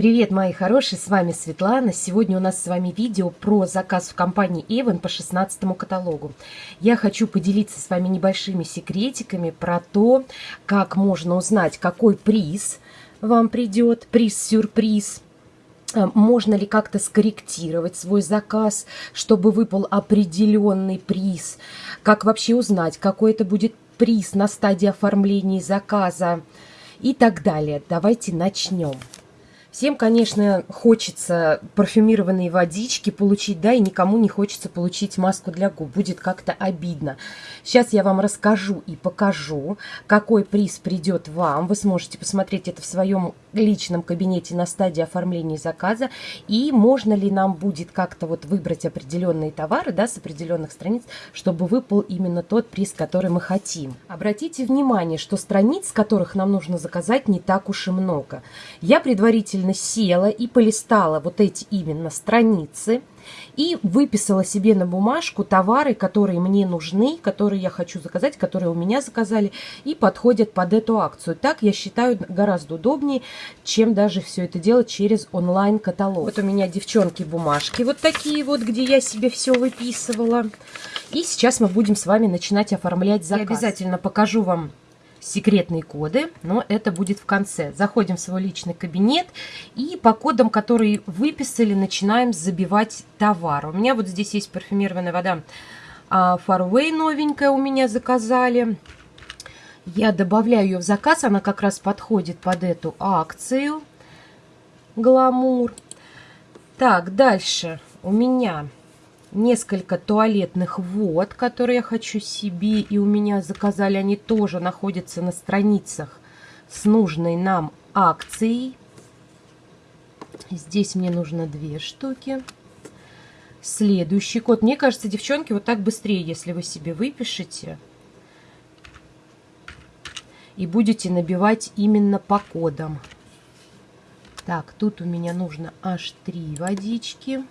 Привет, мои хорошие, с вами Светлана. Сегодня у нас с вами видео про заказ в компании Avon по 16 каталогу. Я хочу поделиться с вами небольшими секретиками про то, как можно узнать, какой приз вам придет, приз-сюрприз. Э, можно ли как-то скорректировать свой заказ, чтобы выпал определенный приз? Как вообще узнать, какой это будет приз на стадии оформления заказа? И так далее. Давайте начнем. Всем, конечно, хочется парфюмированные водички получить, да, и никому не хочется получить маску для губ. Будет как-то обидно. Сейчас я вам расскажу и покажу, какой приз придет вам. Вы сможете посмотреть это в своем личном кабинете на стадии оформления заказа. И можно ли нам будет как-то вот выбрать определенные товары, да, с определенных страниц, чтобы выпал именно тот приз, который мы хотим. Обратите внимание, что страниц, которых нам нужно заказать, не так уж и много. Я предварительно села и полистала вот эти именно страницы и выписала себе на бумажку товары, которые мне нужны, которые я хочу заказать, которые у меня заказали и подходят под эту акцию. Так, я считаю, гораздо удобнее, чем даже все это делать через онлайн-каталог. Вот у меня, девчонки, бумажки вот такие вот, где я себе все выписывала. И сейчас мы будем с вами начинать оформлять заказ. Я обязательно покажу вам секретные коды, но это будет в конце. Заходим в свой личный кабинет и по кодам, которые выписали, начинаем забивать товар. У меня вот здесь есть парфюмированная вода Farway новенькая у меня заказали. Я добавляю ее в заказ, она как раз подходит под эту акцию. Гламур. Так, дальше у меня несколько туалетных вод, которые я хочу себе, и у меня заказали, они тоже находятся на страницах с нужной нам акцией. Здесь мне нужно две штуки. Следующий код. Мне кажется, девчонки, вот так быстрее, если вы себе выпишете. И будете набивать именно по кодам. Так, тут у меня нужно аж три водички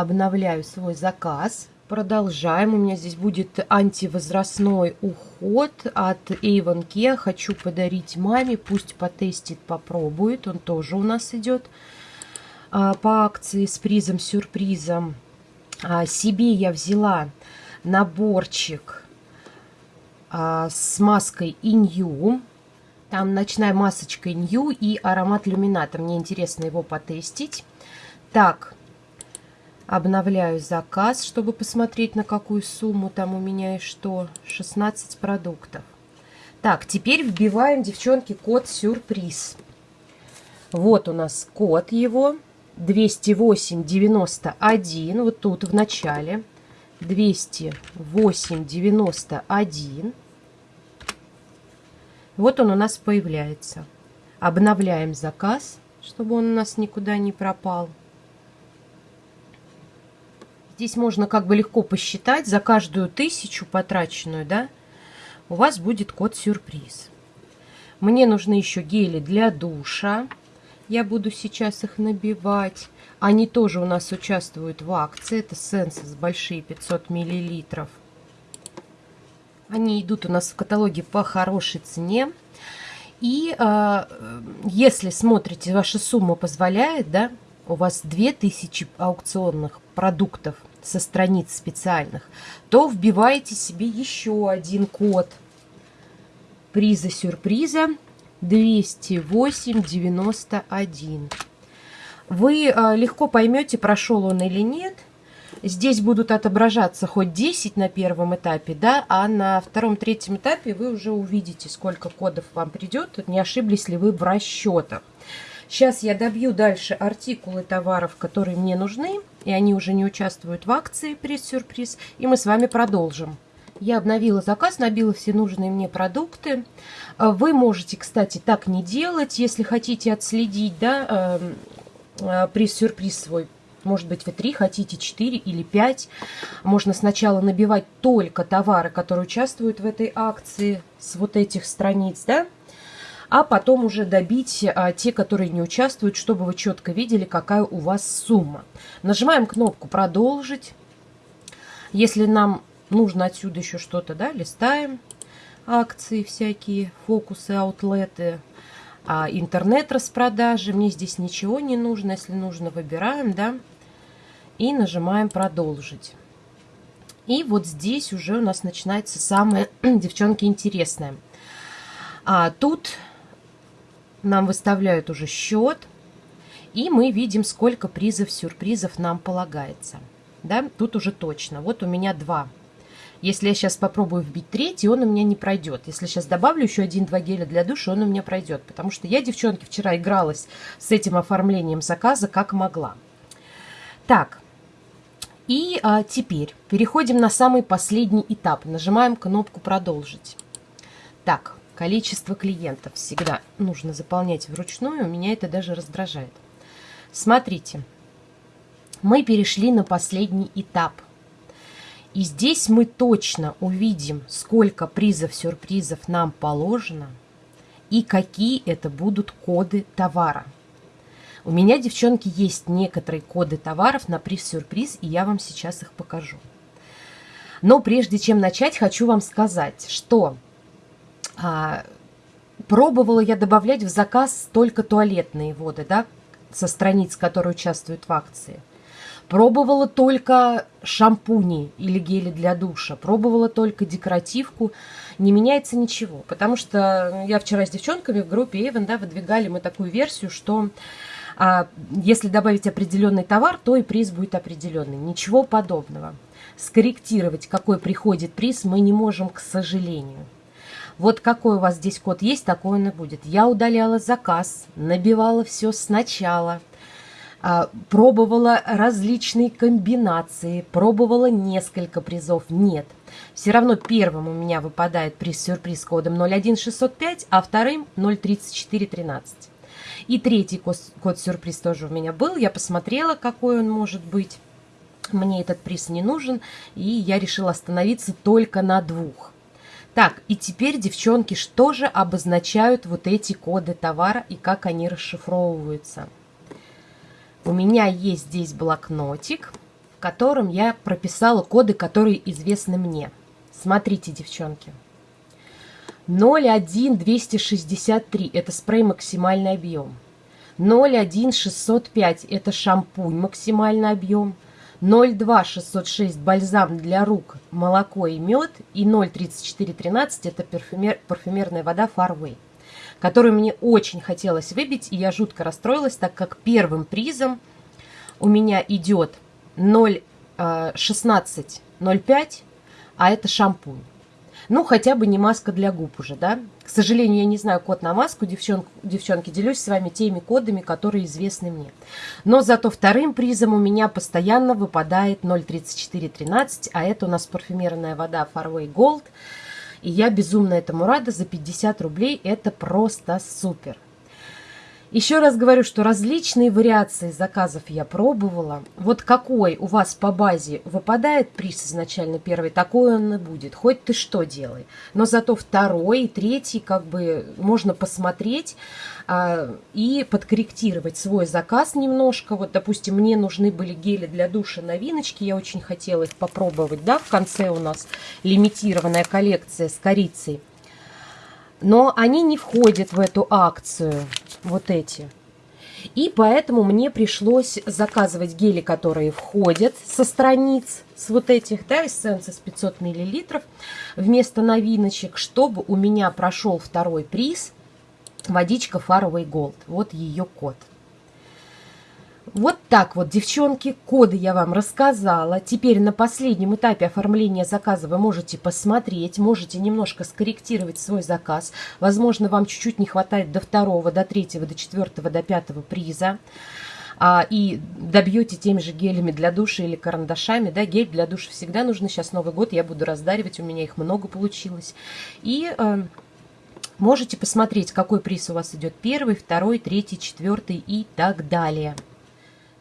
обновляю свой заказ. Продолжаем. У меня здесь будет антивозрастной уход от Avon Care. Хочу подарить маме. Пусть потестит, попробует. Он тоже у нас идет а, по акции с призом-сюрпризом. А, себе я взяла наборчик а, с маской Inyu. Там ночная масочка Inyu и аромат люмината. Мне интересно его потестить. Так, Обновляю заказ, чтобы посмотреть, на какую сумму там у меня и что. 16 продуктов. Так, теперь вбиваем, девчонки, код сюрприз. Вот у нас код его. 20891. Вот тут в начале. 20891. Вот он у нас появляется. Обновляем заказ, чтобы он у нас никуда не пропал. Здесь можно как бы легко посчитать за каждую тысячу потраченную, да, у вас будет код-сюрприз. Мне нужны еще гели для душа. Я буду сейчас их набивать. Они тоже у нас участвуют в акции. Это Сенсос большие 500 миллилитров. Они идут у нас в каталоге по хорошей цене. И э, если смотрите, ваша сумма позволяет, да, у вас 2000 аукционных продуктов со страниц специальных, то вбиваете себе еще один код приза-сюрприза 20891. Вы а, легко поймете, прошел он или нет. Здесь будут отображаться хоть 10 на первом этапе, да, а на втором-третьем этапе вы уже увидите, сколько кодов вам придет, не ошиблись ли вы в расчетах. Сейчас я добью дальше артикулы товаров, которые мне нужны, и они уже не участвуют в акции приз-сюрприз, и мы с вами продолжим. Я обновила заказ, набила все нужные мне продукты. Э, вы можете, кстати, так не делать, если хотите отследить да, эм, э, приз-сюрприз свой. Может быть, вы 3 хотите, 4 или 5. Можно сначала набивать только товары, которые участвуют в этой акции с вот этих страниц, да, а потом уже добить а, те, которые не участвуют, чтобы вы четко видели, какая у вас сумма. Нажимаем кнопку «Продолжить». Если нам нужно отсюда еще что-то, да, листаем акции всякие, фокусы, аутлеты. а, интернет-распродажи. Мне здесь ничего не нужно. Если нужно, выбираем, да, и нажимаем «Продолжить». И вот здесь уже у нас начинается самое, девчонки, интересное. А тут нам выставляют уже счет, и мы видим, сколько призов, сюрпризов нам полагается. Да, тут уже точно. Вот у меня два. Если я сейчас попробую вбить третий, он у меня не пройдет. Если сейчас добавлю еще один-два геля для душа, он у меня пройдет. Потому что я, девчонки, вчера игралась с этим оформлением заказа как могла. Так, и а, теперь переходим на самый последний этап. Нажимаем кнопку «Продолжить». Так, количество клиентов всегда нужно заполнять вручную. Меня это даже раздражает. Смотрите, мы перешли на последний этап. И здесь мы точно увидим, сколько призов-сюрпризов нам положено и какие это будут коды товара. У меня, девчонки, есть некоторые коды товаров на приз-сюрприз, и я вам сейчас их покажу. Но прежде чем начать, хочу вам сказать, что а, пробовала я добавлять в заказ только туалетные воды, да, со страниц, которые участвуют в акции. Пробовала только шампуни или гели для душа. Пробовала только декоративку. Не меняется ничего. Потому что я вчера с девчонками в группе Эвен да, выдвигали мы такую версию, что а если добавить определенный товар, то и приз будет определенный. Ничего подобного. Скорректировать, какой приходит приз, мы не можем, к сожалению. Вот какой у вас здесь код есть, такой он и будет. Я удаляла заказ, набивала все сначала, пробовала различные комбинации, пробовала несколько призов. Нет. Все равно первым у меня выпадает приз-сюрприз кодом 01605, а вторым 03413. И третий код-сюрприз тоже у меня был. Я посмотрела, какой он может быть. Мне этот приз не нужен, и я решила остановиться только на двух. Так, и теперь, девчонки, что же обозначают вот эти коды товара и как они расшифровываются? У меня есть здесь блокнотик, в котором я прописала коды, которые известны мне. Смотрите, девчонки. 0,1263 – это спрей максимальный объем. 0,1605 – это шампунь максимальный объем. 0,2606 – бальзам для рук, молоко и мед. И 0,3413 – это парфюмер, парфюмерная вода Farway, которую мне очень хотелось выбить. И я жутко расстроилась, так как первым призом у меня идет 0,1605, а это шампунь. Ну, хотя бы не маска для губ уже, да. К сожалению, я не знаю код на маску, девчонки, девчонки, делюсь с вами теми кодами, которые известны мне. Но зато вторым призом у меня постоянно выпадает 03413, а это у нас парфюмерная вода Farway Gold. И я безумно этому рада, за 50 рублей это просто супер. Еще раз говорю, что различные вариации заказов я пробовала. Вот какой у вас по базе выпадает приз изначально первый, такой он и будет. Хоть ты что делай. Но зато второй и третий как бы можно посмотреть а, и подкорректировать свой заказ немножко. Вот, допустим, мне нужны были гели для душа новиночки. Я очень хотела их попробовать. Да, в конце у нас лимитированная коллекция с корицей. Но они не входят в эту акцию вот эти. И поэтому мне пришлось заказывать гели, которые входят со страниц, с вот этих, да, эссенции с 500 миллилитров, вместо новиночек, чтобы у меня прошел второй приз, водичка Faraway Gold. Вот ее код. Вот так вот, девчонки, коды я вам рассказала. Теперь на последнем этапе оформления заказа вы можете посмотреть, можете немножко скорректировать свой заказ. Возможно, вам чуть-чуть не хватает до второго, до третьего, до четвертого, до пятого приза. А, и добьете теми же гелями для душа или карандашами. Да, гель для душа всегда нужно. Сейчас Новый год, я буду раздаривать, у меня их много получилось. И... Э, Можете посмотреть, какой приз у вас идет первый, второй, третий, четвертый и так далее.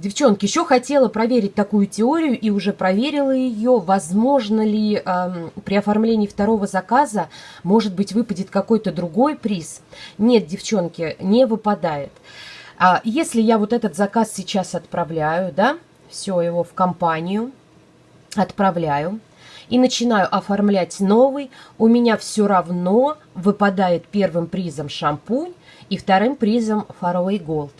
Девчонки, еще хотела проверить такую теорию и уже проверила ее. Возможно ли э, при оформлении второго заказа, может быть, выпадет какой-то другой приз? Нет, девчонки, не выпадает. А если я вот этот заказ сейчас отправляю, да, все его в компанию, отправляю, и начинаю оформлять новый, у меня все равно выпадает первым призом шампунь и вторым призом Faraway Gold.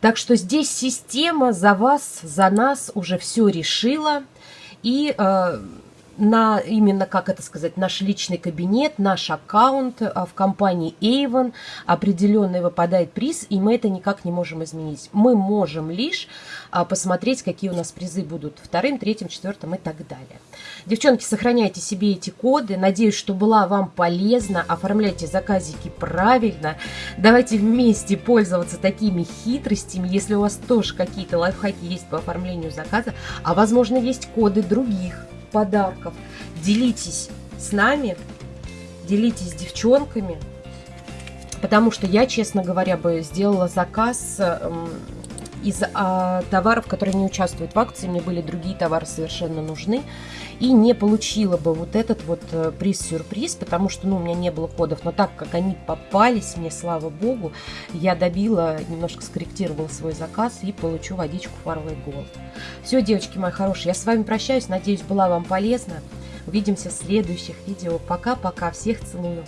Так что здесь система за вас, за нас уже все решила. И э, на именно, как это сказать, наш личный кабинет, наш аккаунт а, в компании Avon определенный выпадает приз, и мы это никак не можем изменить. Мы можем лишь а, посмотреть, какие у нас призы будут вторым, третьим, четвертым и так далее. Девчонки, сохраняйте себе эти коды. Надеюсь, что была вам полезна. Оформляйте заказики правильно. Давайте вместе пользоваться такими хитростями. Если у вас тоже какие-то лайфхаки есть по оформлению заказа, а возможно есть коды других подарков. Делитесь с нами, делитесь с девчонками, потому что я, честно говоря, бы сделала заказ эм, из а, товаров, которые не участвуют в акции, мне были другие товары совершенно нужны, и не получила бы вот этот вот э, приз-сюрприз, потому что, ну, у меня не было кодов, но так как они попались мне, слава богу, я добила, немножко скорректировала свой заказ и получу водичку Faraway Gold. Все, девочки мои хорошие, я с вами прощаюсь, надеюсь, была вам полезна. Увидимся в следующих видео. Пока-пока, всех целую.